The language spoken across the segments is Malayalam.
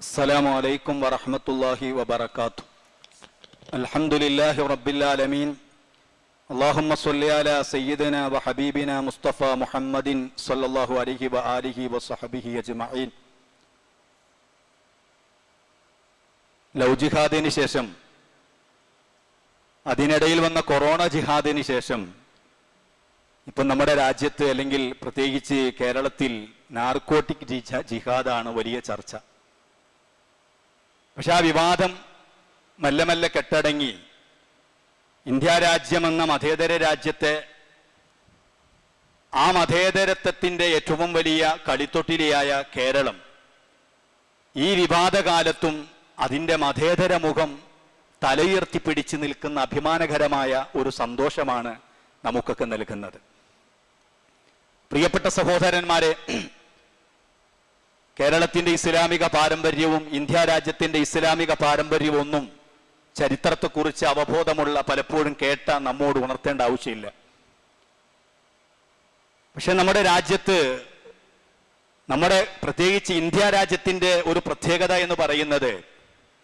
السلام عليكم ورحمة الله وبركاته الحمد لله رب العالمين اللهم صل على سيدنا وحبيبنا مصطفى محمد صلى الله عليه وآله وصحبه أجمعين ലവ് ജിഹാദിന് ശേഷം അതിനിടയിൽ വന്ന കൊറോണ ജിഹാദിന് ശേഷം ഇപ്പം നമ്മുടെ രാജ്യത്ത് അല്ലെങ്കിൽ പ്രത്യേകിച്ച് കേരളത്തിൽ നാർക്കോട്ടിക് ജിഹ- ജിഹാദാണ് വലിയ ചർച്ച പക്ഷെ ആ വിവാദം മെല്ലെ മെല്ലെ കെട്ടടങ്ങി. ഇന്ത്യ രാജ്യമെന്ന മതേതര രാജ്യത്തെ ആ മതേതരത്വത്തിന്റെ ഏറ്റവും വലിയ കളിത്തൊട്ടിലിയായ കേരളം. ഈ വിവാദകാലത്തും അതിന്റെ മതേതര മുഖം തലയുയർത്തി പിടിച്ചു നിൽക്കുന്ന അഭിമാനകരമായ ഒരു സന്തോഷമാണ് നമുക്കൊക്കെ നൽകുന്നത്. പ്രിയപ്പെട്ട സഹോദരന്മാരെ കേരളത്തിന്റെ ഇസ്ലാമിക പാരമ്പര്യവും ഇന്ത്യ രാജ്യത്തിന്റെ ഇസ്ലാമിക പാരമ്പര്യവും ഒന്നും ചരിത്രത്തെക്കുറിച്ച് അവബോധമുള്ള പലപ്പോഴും കേട്ട നമ്മോട് ഉണർത്തേണ്ട ആവശ്യമില്ല. പക്ഷെ നമ്മുടെ രാജ്യത്ത് നമ്മുടെ പ്രത്യേകിച്ച് ഇന്ത്യ രാജ്യത്തിന്റെ ഒരു പ്രത്യേകത എന്ന് പറയുന്നത്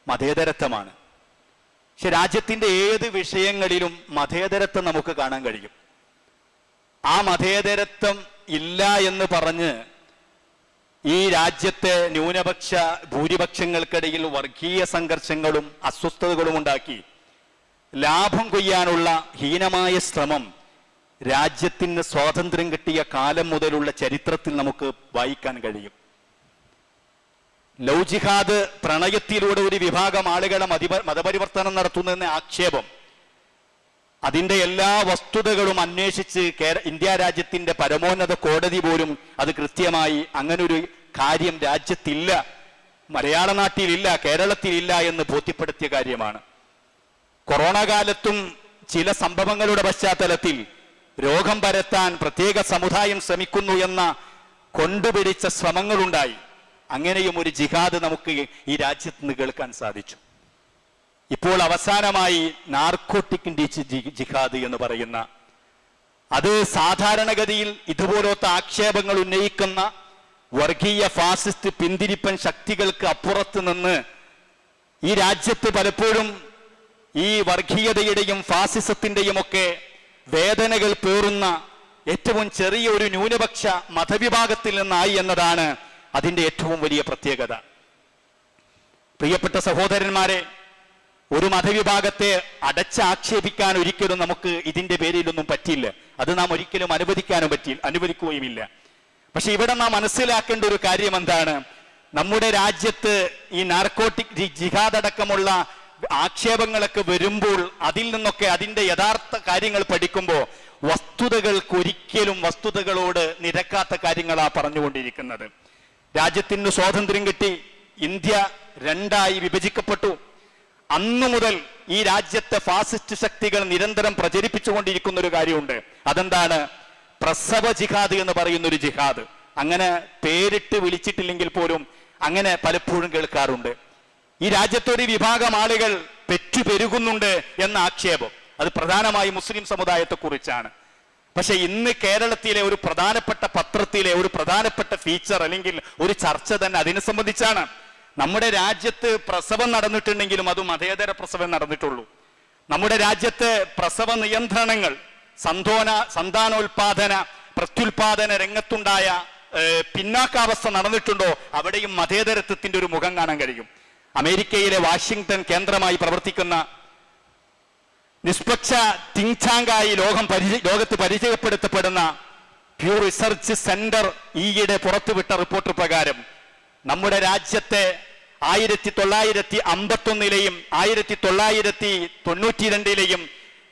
മതേതരത്വമാണ്. പക്ഷെ രാജ്യത്തിന്റെ ഏത് വിഷയങ്ങളിലും മതേതരത്വം നമുക്ക് കാണാൻ കഴിയും. ആ മതേതരത്വം ഇല്ല എന്ന് പറഞ്ഞ് ഈ രാജ്യത്തെ ന്യൂനപക്ഷ ഭൂരിപക്ഷങ്ങൾക്കിടയിൽ വർഗീയ സംഘർഷങ്ങളും അസ്വസ്ഥതകളും ഉണ്ടാക്കി ലാഭം കൊയ്യാനുള്ള ഹീനമായ ശ്രമം രാജ്യത്തിന് സ്വാതന്ത്ര്യം കിട്ടിയ കാലം മുതലുള്ള ചരിത്രത്തിൽ നമുക്ക് വായിക്കാൻ കഴിയും. ലൗജിഹാദ് ജിഹാദ് പ്രണയത്തിലൂടെ ഒരു വിഭാഗം ആളുകളെ മതിപ- മതപരിവർത്തനം നടത്തുന്നതെന്ന ആക്ഷേപം. അതിന്റെ എല്ലാ വസ്തുതകളും അന്വേഷിച്ച് ഇന്ത്യ രാജ്യത്തിന്റെ പരമോന്നത കോടതി പോലും അത് കൃത്യമായി അങ്ങനൊരു കാര്യം രാജ്യത്തില്ല മലയാള നാട്ടിലില്ല കേരളത്തിലില്ല എന്ന് ബോധ്യപ്പെടുത്തിയ കാര്യമാണ്. കൊറോണ കാലത്തും ചില സംഭവങ്ങളുടെ പശ്ചാത്തലത്തിൽ രോഗം പരത്താൻ പ്രത്യേക സമുദായം ശ്രമിക്കുന്നു എന്ന കൊണ്ടുപിടിച്ച ശ്രമങ്ങളുണ്ടായി. അങ്ങനെയും ഒരു ജിഹാദ് നമുക്ക് ഈ രാജ്യത്ത് നിന്ന് കേൾക്കാൻ സാധിച്ചു. ഇപ്പോൾ അവസാനമായി നാർക്കോട്ടിക്കിന്റെ ജിഹാദ് എന്ന് പറയുന്ന അത് സാധാരണഗതിയിൽ ഇതുപോലത്തെ ആക്ഷേപങ്ങൾ ഉന്നയിക്കുന്ന വർഗീയ ഫാസിസ്റ്റ് പിന്തിരിപ്പൻ ശക്തികൾക്ക് അപ്പുറത്ത് നിന്ന് ഈ രാജ്യത്ത് പലപ്പോഴും ഈ വർഗീയതയുടെയും ഫാസിസത്തിന്റെയും ഒക്കെ വേദനകൾ പേറുന്ന ഏറ്റവും ചെറിയ ഒരു ന്യൂനപക്ഷ മതവിഭാഗത്തിൽ നിന്നായി എന്നതാണ് അതിന്റെ ഏറ്റവും വലിയ പ്രത്യേകത. പ്രിയപ്പെട്ട സഹോദരന്മാരെ ഒരു മതവിഭാഗത്തെ അടച്ചാക്ഷേപിക്കാൻ ഒരിക്കലും നമുക്ക് ഇതിന്റെ പേരിലൊന്നും പറ്റില്ല അത് നാം ഒരിക്കലും അനുവദിക്കാനും പറ്റി അനുവദിക്കുകയുമില്ല. പക്ഷെ ഇവിടെ നാം മനസ്സിലാക്കേണ്ട ഒരു കാര്യം എന്താണ്? നമ്മുടെ രാജ്യത്ത് ഈ നാർക്കോട്ടിക് ജിഹാദ് അടക്കമുള്ള ആക്ഷേപങ്ങളൊക്കെ വരുമ്പോൾ അതിൽ നിന്നൊക്കെ അതിന്റെ യഥാർത്ഥ കാര്യങ്ങൾ പഠിക്കുമ്പോൾ വസ്തുതകൾക്ക് ഒരിക്കലും വസ്തുതകളോട് നിരക്കാത്ത കാര്യങ്ങളാ പറഞ്ഞുകൊണ്ടിരിക്കുന്നത്. രാജ്യത്തിന് സ്വാതന്ത്ര്യം കിട്ടി ഇന്ത്യ രണ്ടായി വിഭജിക്കപ്പെട്ടു. അന്നു മുതൽ ഈ രാജ്യത്തെ ഫാസിസ്റ്റ് ശക്തികൾ നിരന്തരം പ്രചരിപ്പിച്ചുകൊണ്ടിരിക്കുന്ന ഒരു കാര്യമുണ്ട്. അതെന്താണ്? പ്രസവ ജിഹാദ് എന്ന് പറയുന്ന ഒരു ജിഹാദ്. അങ്ങനെ പേരിട്ട് വിളിച്ചിട്ടില്ലെങ്കിൽ പോലും അങ്ങനെ പലപ്പോഴും കേൾക്കാറുണ്ട്. ഈ രാജ്യത്തൊരു വിഭാഗം ആളുകൾ പെറ്റുപെരുകുന്നുണ്ട് എന്ന ആക്ഷേപം. അത് പ്രധാനമായി മുസ്ലിം സമുദായത്തെക്കുറിച്ചാണ്. പക്ഷെ ഇന്ന് കേരളത്തിലെ ഒരു പ്രധാനപ്പെട്ട പത്രത്തിലെ ഒരു പ്രധാനപ്പെട്ട ഫീച്ചർ അല്ലെങ്കിൽ ഒരു ചർച്ച തന്നെ അതിനെ സംബന്ധിച്ചാണ്. നമ്മുടെ രാജ്യത്ത് പ്രസവം നടന്നിട്ടുണ്ടെങ്കിലും അത് മതേതര പ്രസവം നടന്നിട്ടുള്ളൂ. നമ്മുടെ രാജ്യത്ത് പ്രസവ നിയന്ത്രണങ്ങൾ സന്തോന സന്താനോൽപാദന പ്രത്യുൽപാദന രംഗത്തുണ്ടായ പിന്നാക്കാവസ്ഥ നടന്നിട്ടുണ്ടോ? അവിടെയും മതേതരത്വത്തിന്റെ ഒരു മുഖം കാണാൻ കഴിയും. അമേരിക്കയിലെ വാഷിംഗ്ടൺ കേന്ദ്രമായി പ്രവർത്തിക്കുന്ന നിഷ്പക്ഷ തിങ്ചാങ്കായി ലോകം പരിചയ ലോകത്ത് പരിചയപ്പെടുത്തപ്പെടുന്ന പ്യൂ റിസർച്ച് സെന്റർ ഈയിടെ പുറത്തുവിട്ട റിപ്പോർട്ട് പ്രകാരം നമ്മുടെ രാജ്യത്തെ ആയിരത്തി തൊള്ളായിരത്തി അമ്പത്തൊന്നിലെയും ആയിരത്തി തൊള്ളായിരത്തി തൊണ്ണൂറ്റി രണ്ടിലെയും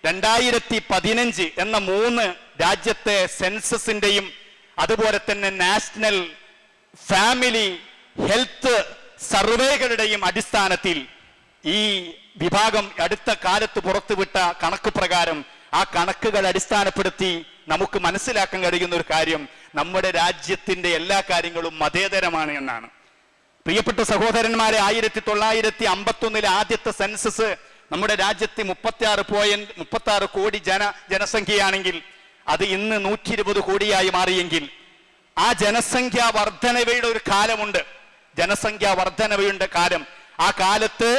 രണ്ടായിരത്തി പതിനഞ്ച് എന്ന മൂന്ന് രാജ്യത്തെ സെൻസസിന്റെയും അതുപോലെ തന്നെ നാഷണൽ ഫാമിലി ഹെൽത്ത് സർവേകളുടെയും അടിസ്ഥാനത്തിൽ ഈ വിഭാഗം അടുത്ത കാലത്ത് പുറത്തുവിട്ട കണക്ക് പ്രകാരം ആ കണക്കുകൾ അടിസ്ഥാനപ്പെടുത്തി നമുക്ക് മനസ്സിലാക്കാൻ കഴിയുന്ന ഒരു കാര്യം നമ്മുടെ രാജ്യത്തിന്റെ എല്ലാ കാര്യങ്ങളും മതേതരമാണ് എന്നാണ്. പ്രിയപ്പെട്ട സഹോദരന്മാരെ ആയിരത്തി തൊള്ളായിരത്തി അമ്പത്തൊന്നിലെ ആദ്യത്തെ സെൻസസ് നമ്മുടെ രാജ്യത്ത് മുപ്പത്തി ആറ് പോയിന്റ് മുപ്പത്തി കോടി ജന ജനസംഖ്യയാണെങ്കിൽ അത് ഇന്ന് നൂറ്റി ഇരുപത് കോടിയായി മാറിയെങ്കിൽ ആ ജനസംഖ്യ വർധനവയുടെ ഒരു കാലമുണ്ട്. ജനസംഖ്യാ വർധനവയുടെ കാലം. ആ കാലത്ത്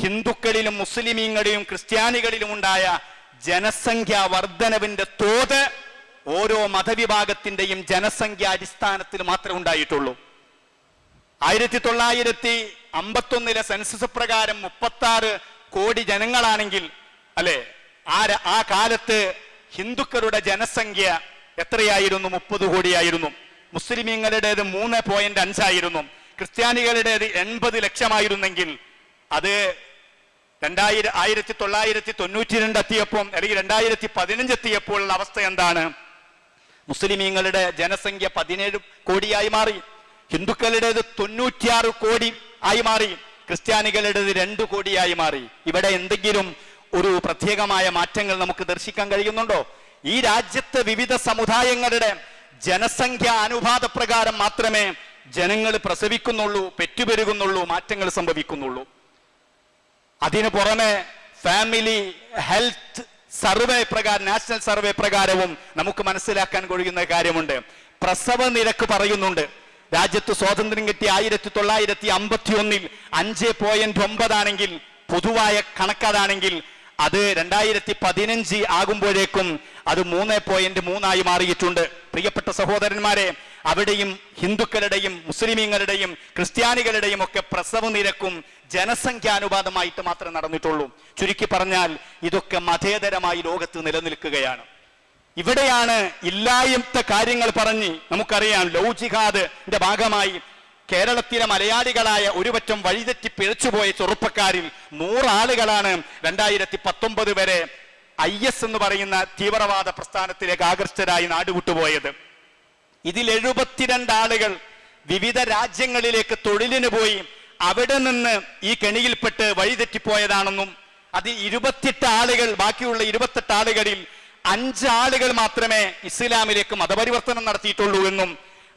ഹിന്ദുക്കളിലും മുസ്ലിമീങ്ങളിലും ക്രിസ്ത്യാനികളിലും ഉണ്ടായ ജനസംഖ്യാ വർധനവിന്റെ തോത് ഓരോ മതവിഭാഗത്തിന്റെയും ജനസംഖ്യ അടിസ്ഥാനത്തിൽ മാത്രമേ ഉണ്ടായിട്ടുള്ളൂ. ആയിരത്തി തൊള്ളായിരത്തി അമ്പത്തൊന്നിലെ സെൻസസ് പ്രകാരം മുപ്പത്തി ആറ് കോടി ജനങ്ങളാണെങ്കിൽ അല്ലെ? ആ ആ കാലത്ത് ഹിന്ദുക്കളുടെ ജനസംഖ്യ എത്രയായിരുന്നു? മുപ്പത് കോടിയായിരുന്നു. മുസ്ലിമീങ്ങളുടേത് മൂന്ന് പോയിന്റ് അഞ്ചായിരുന്നു ക്രിസ്ത്യാനികളുടേത് എൺപത് ലക്ഷമായിരുന്നെങ്കിൽ അത് രണ്ടായിരം ആയിരത്തി തൊള്ളായിരത്തി തൊണ്ണൂറ്റി രണ്ട് എത്തിയപ്പോൾ അല്ലെങ്കിൽ രണ്ടായിരത്തി പതിനഞ്ച് എത്തിയപ്പോഴുള്ള അവസ്ഥ എന്താണ്? മുസ്ലിമീങ്ങളുടെ ജനസംഖ്യ പതിനേഴ് കോടിയായി മാറി. ഹിന്ദുക്കളുടേത് തൊണ്ണൂറ്റിയാറ് കോടി ആയി മാറി. ക്രിസ്ത്യാനികളുടേത് രണ്ടു കോടിയായി മാറി. ഇവിടെ എന്തെങ്കിലും ഒരു പ്രത്യേകമായ മാറ്റങ്ങൾ നമുക്ക് ദർശിക്കാൻ കഴിയുന്നുണ്ടോ? ഈ രാജ്യത്ത് വിവിധ സമുദായങ്ങളുടെ ജനസംഖ്യ അനുപാത പ്രകാരം മാത്രമേ ജനങ്ങൾ പ്രസവിക്കുന്നുള്ളൂ പെറ്റുപെരുകുന്നുള്ളൂ മാറ്റങ്ങൾ സംഭവിക്കുന്നുള്ളൂ. അതിനു പുറമെ ഫാമിലി ഹെൽത്ത് സർവേ പ്രകാരം നാഷണൽ സർവേ പ്രകാരവും നമുക്ക് മനസ്സിലാക്കാൻ കഴിയുന്ന കാര്യമുണ്ട്. പ്രസവ നിരക്ക് പറയുന്നുണ്ട്. രാജ്യത്ത് സ്വാതന്ത്ര്യം കിട്ടിയ ആയിരത്തി തൊള്ളായിരത്തി അമ്പത്തി ഒന്നിൽ അഞ്ച് പോയിന്റ് ഒമ്പതാണെങ്കിൽ പൊതുവായ കണക്കതാണെങ്കിൽ അത് രണ്ടായിരത്തി പതിനഞ്ച് ആകുമ്പോഴേക്കും അത് മൂന്ന് പോയിന്റ് മൂന്നായി മാറിയിട്ടുണ്ട്. പ്രിയപ്പെട്ട സഹോദരന്മാരെ അവിടെയും ഹിന്ദുക്കളുടെയും മുസ്ലിമീങ്ങളുടെയും ക്രിസ്ത്യാനികളുടെയും ഒക്കെ പ്രസവ നിരക്കും ജനസംഖ്യാനുപാതമായിട്ട് മാത്രമേ നടന്നിട്ടുള്ളൂ. ചുരുക്കി പറഞ്ഞാൽ ഇതൊക്കെ മതേതരമായി ലോകത്ത് നിലനിൽക്കുകയാണ്. ഇവിടെയാണ് ഇല്ലായ്മത്തെ കാര്യങ്ങൾ പറഞ്ഞ് നമുക്കറിയാം ലൗജിഹാദിന്റെ ഭാഗമായി കേരളത്തിലെ മലയാളികളായ ഒരുപറ്റം വഴിതെറ്റി പിഴച്ചുപോയ ചെറുപ്പക്കാരിൽ നൂറാളുകളാണ് രണ്ടായിരത്തി പത്തൊമ്പത് വരെ ഐ എസ് എന്ന് പറയുന്ന തീവ്രവാദ പ്രസ്ഥാനത്തിലേക്ക് ആകർഷ്ടരായി നാടുവിട്ടുപോയത്. ഇതിൽ എഴുപത്തിരണ്ട് ആളുകൾ വിവിധ രാജ്യങ്ങളിലേക്ക് തൊഴിലിന് പോയി അവിടെ നിന്ന് ഈ കെണിയിൽപ്പെട്ട് വഴിതെറ്റിപ്പോയതാണെന്നും അത് ഇരുപത്തിയെട്ട് ആളുകൾ ബാക്കിയുള്ള ഇരുപത്തെട്ട് ആളുകളിൽ അഞ്ച് ആളുകൾ മാത്രമേ ഇസ്ലാമിലേക്ക് മതപരിവർത്തനം നടത്തിയിട്ടുള്ളൂ എന്നും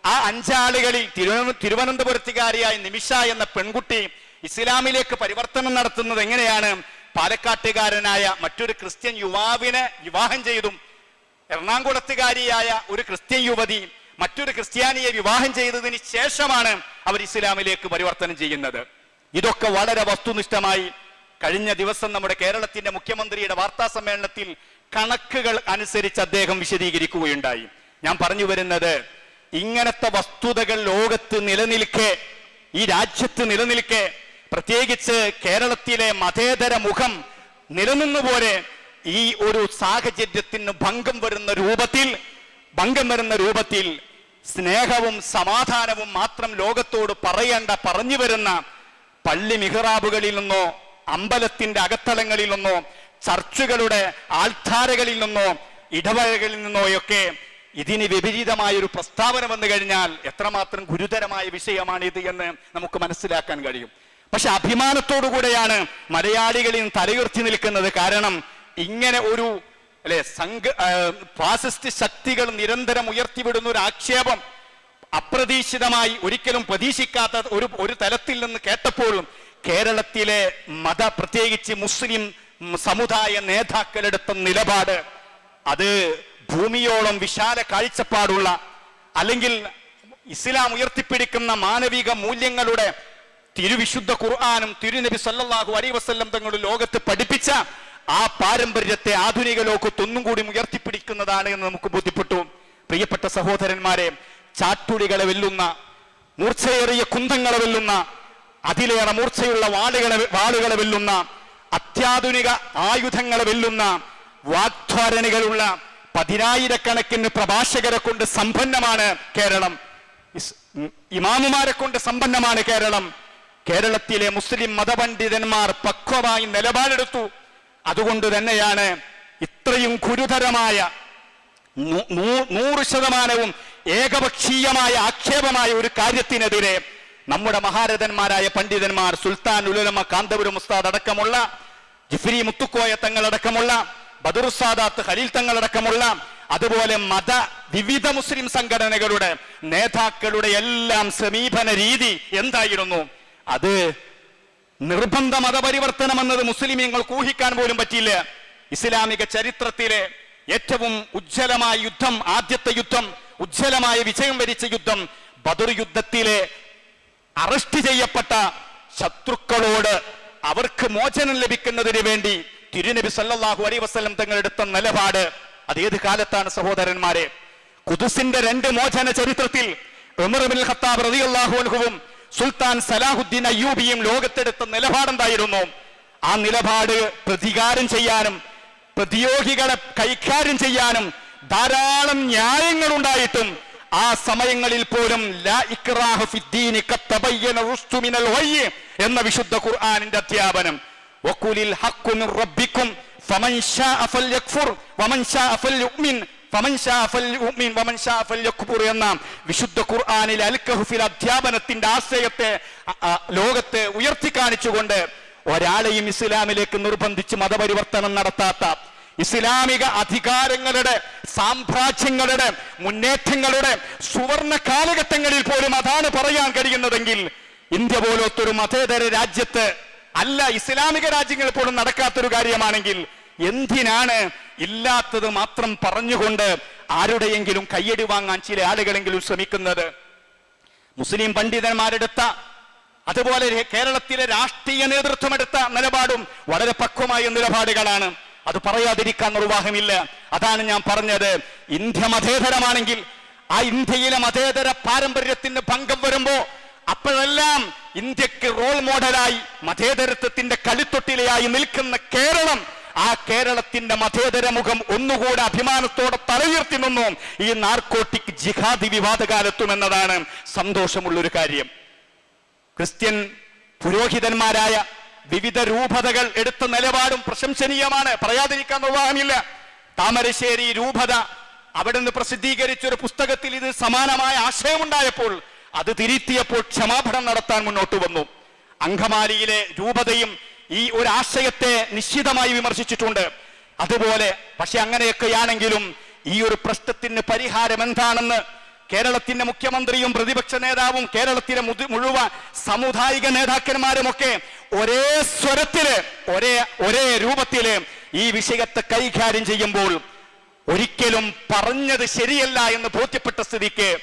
ആ അഞ്ചാളുകളിൽ തിരുവന- തിരുവനന്തപുരത്തുകാരിയായ നിമിഷ എന്ന പെൺകുട്ടി ഇസ്ലാമിലേക്ക് പരിവർത്തനം നടത്തുന്നത് എങ്ങനെയാണ്? പാലക്കാട്ടുകാരനായ മറ്റൊരു ക്രിസ്ത്യൻ യുവാവിനെ വിവാഹം ചെയ്തും എറണാകുളത്തുകാരിയായ ഒരു ക്രിസ്ത്യൻ യുവതി മറ്റൊരു ക്രിസ്ത്യാനിയെ വിവാഹം ചെയ്തതിന് ശേഷമാണ് അവർ ഇസ്ലാമിലേക്ക് പരിവർത്തനം ചെയ്യുന്നത്. ഇതൊക്കെ വളരെ വസ്തുനിഷ്ഠമായി കഴിഞ്ഞ ദിവസം നമ്മുടെ കേരളത്തിന്റെ മുഖ്യമന്ത്രിയുടെ വാർത്താ സമ്മേളനത്തിൽ കണക്കുകൾ അനുസരിച്ച് അദ്ദേഹം വിശദീകരിക്കുകയുണ്ടായി. ഞാൻ പറഞ്ഞു വരുന്നത് ഇങ്ങനത്തെ വസ്തുതകൾ ലോകത്ത് നിലനിൽക്കെ ഈ രാജ്യത്ത് നിലനിൽക്കെ പ്രത്യേകിച്ച് കേരളത്തിലെ മതേതര മുഖം നിലനിന്നുപോലെ ഈ ഒരു സാഹചര്യത്തിന് ഭംഗം വരുന്ന രൂപത്തിൽ ഭംഗം വരുന്ന രൂപത്തിൽ സ്നേഹവും സമാധാനവും മാത്രം ലോകത്തോട് പറയേണ്ട പറഞ്ഞു വരുന്ന പള്ളി മിഹ്റാബുകളിൽ നിന്നോ അമ്പലത്തിന്റെ അകത്തളങ്ങളിൽ നിന്നോ ചർച്ചുകളുടെ ആൾധാരകളിൽ നിന്നോ ഇടവകകളിൽ നിന്നോയൊക്കെ ഇതിന് വിപരീതമായ ഒരു പ്രസ്താവന വന്നു കഴിഞ്ഞാൽ എത്രമാത്രം ഗുരുതരമായ വിഷയമാണിത് എന്ന് നമുക്ക് മനസ്സിലാക്കാൻ കഴിയും. പക്ഷെ അഭിമാനത്തോടു കൂടെയാണ് മലയാളികളിൽ തലയുർത്തി നിൽക്കുന്നത്. കാരണം ഇങ്ങനെ ഒരു അല്ലെ സംഘ ഫാസിസ്റ്റ് ശക്തികൾ നിരന്തരം ഉയർത്തിവിടുന്ന ഒരു ആക്ഷേപം അപ്രതീക്ഷിതമായി ഒരിക്കലും പ്രതീക്ഷിക്കാത്ത ഒരു ഒരു തലത്തിൽ നിന്ന് കേട്ടപ്പോഴും കേരളത്തിലെ മത പ്രത്യേകിച്ച് മുസ്ലിം സമുദായ നേതാക്കളെടുത്ത നിലപാട് അത് ഭൂമിയോളം വിശാല കാഴ്ചപ്പാടുള്ള അല്ലെങ്കിൽ ഇസ്ലാം ഉയർത്തിപ്പിടിക്കുന്ന മാനവിക മൂല്യങ്ങളുടെ തിരുവിശുദ്ധ ഖുർആാനും തിരുനബി സല്ലാഹു അലൈഹി വസല്ലം തങ്ങൾ ലോകത്ത് പഠിപ്പിച്ച ആ പാരമ്പര്യത്തെ ആധുനിക ലോകത്ത് ഒന്നും കൂടി ഉയർത്തിപ്പിടിക്കുന്നതാണ് എന്ന് നമുക്ക് ബോധ്യപ്പെട്ടു. പ്രിയപ്പെട്ട സഹോദരന്മാരെ ചാട്ടുടികളെ വെല്ലുന്ന മൂർച്ചയേറിയ കുന്തങ്ങളെ വെല്ലുന്ന അതിലേറെ മൂർച്ചയുള്ള വാളുകളെ വാളുകളെ വെല്ലുന്ന അത്യാധുനിക ആയുധങ്ങളെ വെല്ലുന്ന വാഗ്ധാരണികളുള്ള പതിനായിരക്കണക്കിന് പ്രഭാഷകരെ കൊണ്ട് സമ്പന്നമാണ് കേരളം. ഇമാമുമാരെ കൊണ്ട് സമ്പന്നമാണ് കേരളം. കേരളത്തിലെ മുസ്ലിം മതപണ്ഡിതന്മാർ പക്വമായി നിലപാടെടുത്തു. അതുകൊണ്ട് തന്നെയാണ് ഇത്രയും ഗുരുതരമായ നൂറ് ശതമാനവും ഏകപക്ഷീയമായ ആക്ഷേപമായ ഒരു കാര്യത്തിനെതിരെ നമ്മുടെ മഹാരഥന്മാരായ പണ്ഡിതന്മാർ സുൽത്താൻ ഉലുലമ കാന്തപുരം ഉസ്താദ് അടക്കമുള്ള ജിഫ്രി മുത്തുക്കോയ തങ്ങളടക്കമുള്ള ബദറുസാദാത്ത് ഖലീൽ തങ്ങളടക്കമുള്ള അതുപോലെ മത വിവിധ മുസ്ലിം സംഘടനകളുടെ നേതാക്കളുടെ എല്ലാം സമീപന രീതി എന്തായിരുന്നു? അത് നിർബന്ധ മതപരിവർത്തനം എന്നത് മുസ്ലിമീങ്ങൾക്ക് ഊഹിക്കാൻ പോലും പറ്റിയില്ല. ഇസ്ലാമിക ചരിത്രത്തിലെ ഏറ്റവും ഉജ്ജ്വലമായ യുദ്ധം ആദ്യത്തെ യുദ്ധം ഉജ്ജ്വലമായ വിജയം വരിച്ച യുദ്ധം ബദർ യുദ്ധത്തിലെ അറസ്റ്റ് ചെയ്യപ്പെട്ട ശത്രുക്കളോട് അവർക്ക് മോചനം ലഭിക്കുന്നതിന് വേണ്ടി തിരുനബി സല്ലല്ലാഹു അലൈഹി വസല്ലം തങ്ങളെടുത്ത നിലപാട്. അത് ഏത് കാലത്താണ് സഹോദരന്മാരെ? കുതുസിന്റെ രണ്ട് മോചന ചരിത്രത്തിൽ ഖത്താബ് സുൽത്താൻ സലാഹുദ്ദീൻ അയ്യൂബിയും ലോകത്തെടുത്ത നിലപാടെന്തായിരുന്നു ആ നിലപാട് പ്രതികാരം ചെയ്യാനും പ്രതിയോഗികളെ കൈകാര്യം ചെയ്യാനും ധാരാളം ന്യായങ്ങൾ ഉണ്ടായിട്ടും ആ സമയങ്ങളിൽ പോലും എന്ന വിശുദ്ധ ഖുർആാനിന്റെ അധ്യാപനം. എന്ന വിശുദ്ധ ഖുർആാനിൽ അൽ അധ്യാപനത്തിന്റെ ആശയത്തെ ലോകത്തെ ഉയർത്തി കാണിച്ചുകൊണ്ട് ഒരാളെയും ഇസ്ലാമിലേക്ക് നിർബന്ധിച്ച് മതപരിവർത്തനം നടത്താത്ത ഇസ്ലാമിക അധികാരങ്ങളുടെ സാമ്രാജ്യങ്ങളുടെ മുന്നേറ്റങ്ങളുടെ സുവർണ കാലഘട്ടങ്ങളിൽ പോലും അതാണ് പറയാൻ കഴിയുന്നതെങ്കിൽ ഇന്ത്യ പോലത്തൊരു മതേതര രാജ്യത്ത് അല്ല ഇസ്ലാമിക രാജ്യങ്ങളിൽ പോലും നടക്കാത്തൊരു കാര്യമാണെങ്കിൽ എന്തിനാണ് ഇല്ലാത്തത് മാത്രം പറഞ്ഞുകൊണ്ട് ആരുടെയെങ്കിലും കയ്യടി വാങ്ങാൻ ചില ആളുകളെങ്കിലും ശ്രമിക്കുന്നത്? മുസ്ലിം പണ്ഡിതന്മാരെടുത്ത അതുപോലെ കേരളത്തിലെ രാഷ്ട്രീയ നേതൃത്വം എടുത്ത നിലപാടും വളരെ പക്വമായ നിലപാടുകളാണ്. അത് പറയാതിരിക്കാൻ നിർവാഹമില്ല. അതാണ് ഞാൻ പറഞ്ഞത്. ഇന്ത്യ മതേതരമാണെങ്കിൽ ആ ഇന്ത്യയിലെ മതേതര പാരമ്പര്യത്തിന് ഭംഗം വരുമ്പോ അപ്പോഴെല്ലാം ഇന്ത്യയ്ക്ക് റോൾ മോഡലായി മതേതരത്വത്തിന്റെ കളിത്തൊട്ടിലയായി നിൽക്കുന്ന കേരളം ആ കേരളത്തിന്റെ മതേതര മുഖം ഒന്നുകൂടെ അഭിമാനത്തോടെ തലയുയർത്തി നിന്നു. ഈ നാർക്കോട്ടിക് ജിഹാദി വിവാദകാലത്തുമെന്നതാണ് സന്തോഷമുള്ളൊരു കാര്യം. ക്രിസ്ത്യൻ പുരോഹിതന്മാരായ വിവിധ രൂപതകൾ എടുത്ത നിലപാടും പ്രശംസനീയമാണ്. പറയാതിരിക്കാൻ നിർവാഹമില്ല. താമരശ്ശേരി രൂപത അവിടെ നിന്ന് പ്രസിദ്ധീകരിച്ച ഒരു പുസ്തകത്തിൽ ഇത് സമാനമായ ആശയമുണ്ടായപ്പോൾ അത് തിരുത്തിയപ്പോൾ ക്ഷമാപണം നടത്താൻ മുന്നോട്ട് വന്നു. അങ്കമാലിയിലെ രൂപതയും ഈ ഒരു ആശയത്തെ നിശ്ചിതമായി വിമർശിച്ചിട്ടുണ്ട്. അതുപോലെ പക്ഷെ അങ്ങനെയൊക്കെയാണെങ്കിലും ഈ ഒരു പ്രശ്നത്തിന് പരിഹാരം എന്താണെന്ന് കേരളത്തിന്റെ മുഖ്യമന്ത്രിയും പ്രതിപക്ഷ നേതാവും കേരളത്തിലെ മുഴുവൻ സാമുദായിക നേതാക്കന്മാരുമൊക്കെ ഒരേ സ്വരത്തിൽ ഒരേ ഒരേ രൂപത്തിൽ ഈ വിഷയത്തെ കൈകാര്യം ചെയ്യുമ്പോൾ ഒരിക്കലും പറഞ്ഞത് ശരിയല്ല എന്ന് ബോധ്യപ്പെട്ട സ്ഥിതിക്ക്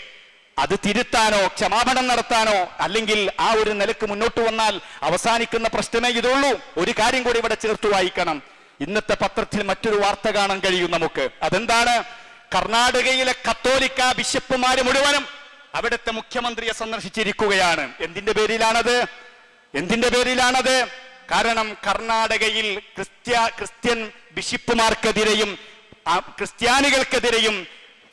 അത് തിരുത്താനോ ക്ഷമാപണം നടത്താനോ അല്ലെങ്കിൽ ആ ഒരു നിലയ്ക്ക് മുന്നോട്ട് വന്നാൽ അവസാനിക്കുന്ന പ്രശ്നമേ ഇതുള്ളൂ. ഒരു കാര്യം കൂടി ഇവിടെ ചേർത്ത് വായിക്കണം. ഇന്നത്തെ പത്രത്തിൽ മറ്റൊരു വാർത്ത കാണാൻ കഴിയും നമുക്ക്. അതെന്താണ്? കർണാടകയിലെ കത്തോലിക്ക ബിഷപ്പുമാര് മുഴുവനും അവിടുത്തെ മുഖ്യമന്ത്രിയെ സന്ദർശിച്ചിരിക്കുകയാണ്. എന്തിന്റെ പേരിലാണത്? എന്തിന്റെ പേരിലാണത്? കാരണം കർണാടകയിൽ ക്രിസ്ത്യ ക്രിസ്ത്യൻ ബിഷപ്പുമാർക്കെതിരെയും ക്രിസ്ത്യാനികൾക്കെതിരെയും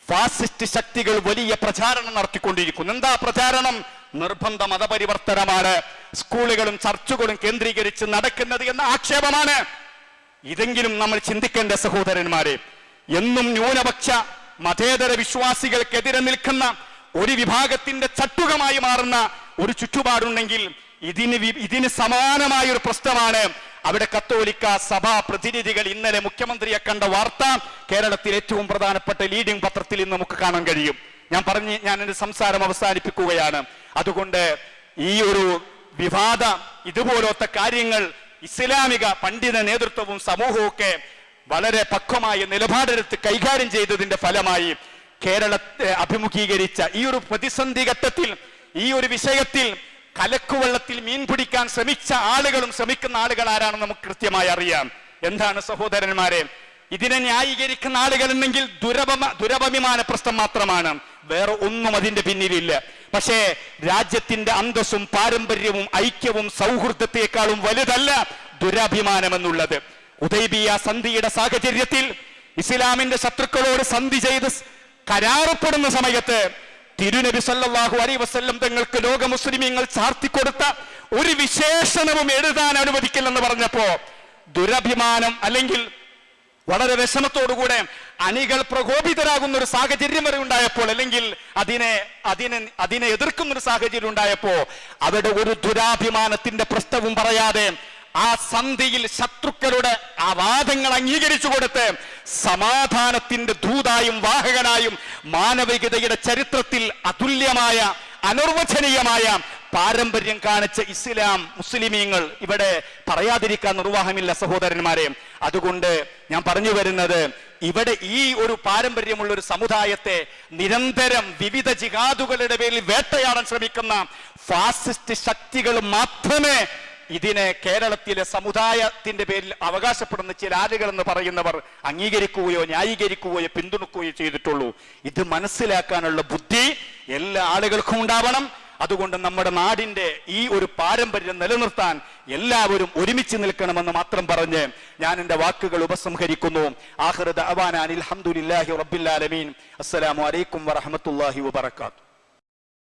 ഫാസിസ്റ്റ് ശക്തികൾ വലിയ പ്രചാരണം നടത്തിക്കൊണ്ടിരിക്കുന്നു. എന്താ പ്രചാരണം? നിർബന്ധ മതപരിവർത്തനമാണ്. സ്കൂളുകളും ചർച്ചുകളും കേന്ദ്രീകരിച്ച് നടക്കുന്നത് എന്ന ആക്ഷേപമാണ്. ഇതെങ്കിലും നമ്മൾ ചിന്തിക്കേണ്ട സഹോദരന്മാരെ എന്നും ന്യൂനപക്ഷ മതേതര വിശ്വാസികൾക്കെതിരെ നിൽക്കുന്ന ഒരു വിഭാഗത്തിന്റെ ചട്ടുകമായി മാറുന്ന ഒരു ചുറ്റുപാടുണ്ടെങ്കിൽ ഇതിന് ഇതിന് സമാനമായ ഒരു പ്രശ്നമാണ്. അവിടെ കത്തോലിക്ക സഭാ പ്രതിനിധികൾ ഇന്നലെ മുഖ്യമന്ത്രിയെ കണ്ട വാർത്ത കേരളത്തിൽ ഏറ്റവും പ്രധാനപ്പെട്ട ലീഡിംഗ് പത്രത്തിൽ ഇന്ന് നമുക്ക് കാണാൻ കഴിയും. ഞാൻ പറഞ്ഞ് ഞാൻ എന്റെ സംസാരം അവസാനിപ്പിക്കുകയാണ്. അതുകൊണ്ട് ഈ ഒരു വിവാദ ഇതുപോലത്തെ കാര്യങ്ങൾ ഇസ്ലാമിക പണ്ഡിത നേതൃത്വവും സമൂഹവും ഒക്കെ വളരെ പക്വമായ നിലപാടെടുത്ത് കൈകാര്യം ചെയ്തതിന്റെ ഫലമായി കേരളത്തെ അഭിമുഖീകരിച്ച ഈ ഒരു പ്രതിസന്ധി ഘട്ടത്തിൽ ഈ ഒരു വിഷയത്തിൽ കലക്കുവെള്ളത്തിൽ മീൻ പിടിക്കാൻ ശ്രമിച്ച ആളുകളും ശ്രമിക്കുന്ന ആളുകൾ ആരാണെന്ന് നമുക്ക് കൃത്യമായി അറിയാം. എന്താണ് സഹോദരന്മാരെ? ഇതിനെ ന്യായീകരിക്കുന്ന ആളുകളുണ്ടെങ്കിൽ ദുരപമ ദുരഭിമാന പ്രശ്നം മാത്രമാണ്. വേറെ ഒന്നും അതിന്റെ പിന്നിലില്ല. പക്ഷേ രാജ്യത്തിന്റെ അന്തസ്സും പാരമ്പര്യവും ഐക്യവും സൗഹൃദത്തെക്കാളും വലുതല്ല ദുരഭിമാനം എന്നുള്ളത് ഉദൈബിയ സന്ധിയുടെ സാഹചര്യത്തിൽ ഇസ്ലാമിന്റെ ശത്രുക്കളോട് സന്ധി ചെയ്ത് കരാറപ്പെടുന്ന സമയത്ത് തിരുനബി സല്ലാഹു അലൈ വസ്ല്ലം തങ്ങൾക്ക് ലോക മുസ്ലിമീങ്ങൾ ചാർത്തിക്കൊടുത്ത ഒരു വിശേഷണവും എഴുതാൻ അനുവദിക്കില്ലെന്ന് പറഞ്ഞപ്പോ ദുരഭിമാനം അല്ലെങ്കിൽ വളരെ വിഷമത്തോടുകൂടെ അണികൾ പ്രകോപിതരാകുന്ന ഒരു സാഹചര്യം വരെ ഉണ്ടായപ്പോൾ അല്ലെങ്കിൽ അതിനെ അതിനെ അതിനെ എതിർക്കുന്ന ഒരു സാഹചര്യം ഉണ്ടായപ്പോ അവിടെ ഒരു ദുരാഭിമാനത്തിന്റെ പ്രശ്നവും പറയാതെ ആ സന്ധിയിൽ ശത്രുക്കളുടെ ആ വാദങ്ങൾ അംഗീകരിച്ചു കൊടുത്ത് സമാധാനത്തിന്റെ ദൂതായും വാഹകനായും മാനവികതയുടെ ചരിത്രത്തിൽ അതുല്യമായ അനിർവചനീയമായ പാരമ്പര്യം കാണിച്ച ഇസ്ലാം മുസ്ലിമീങ്ങൾ ഇവിടെ പറയാതിരിക്കാൻ നിർവാഹമില്ല സഹോദരന്മാരെ. അതുകൊണ്ട് ഞാൻ പറഞ്ഞു വരുന്നത് ഇവിടെ ഈ ഒരു പാരമ്പര്യമുള്ള ഒരു സമുദായത്തെ നിരന്തരം വിവിധ ജിഹാദുകളുടെ പേരിൽ വേട്ടയാടാൻ ശ്രമിക്കുന്ന ഫാസിസ്റ്റ് ശക്തികൾ മാത്രമേ ഇതിനെ കേരളത്തിലെ സമുദായത്തിന്റെ പേരിൽ അവകാശപ്പെടുന്ന ചില ആളുകൾ എന്ന് പറയുന്നവർ അംഗീകരിക്കുകയോ ന്യായീകരിക്കുകയോ പിന്തുണക്കുകയോ ചെയ്തിട്ടുള്ളൂ. ഇത് മനസ്സിലാക്കാനുള്ള ബുദ്ധി എല്ലാ ആളുകൾക്കും ഉണ്ടാവണം. അതുകൊണ്ട് നമ്മുടെ നാടിന്റെ ഈ ഒരു പാരമ്പര്യം നിലനിർത്താൻ എല്ലാവരും ഒരുമിച്ച് നിൽക്കണമെന്ന് മാത്രം പറഞ്ഞ് ഞാൻ എന്റെ വാക്കുകൾ ഉപസംഹരിക്കുന്നു. ആഹ്റദ് അവാനാൻ അലഹമുല്ലാഹി റബ്ബിൽ ആലമീൻ. അസ്സലാമു അലൈക്കും വറഹമത്തുല്ലാഹി വബർക്കാത്തു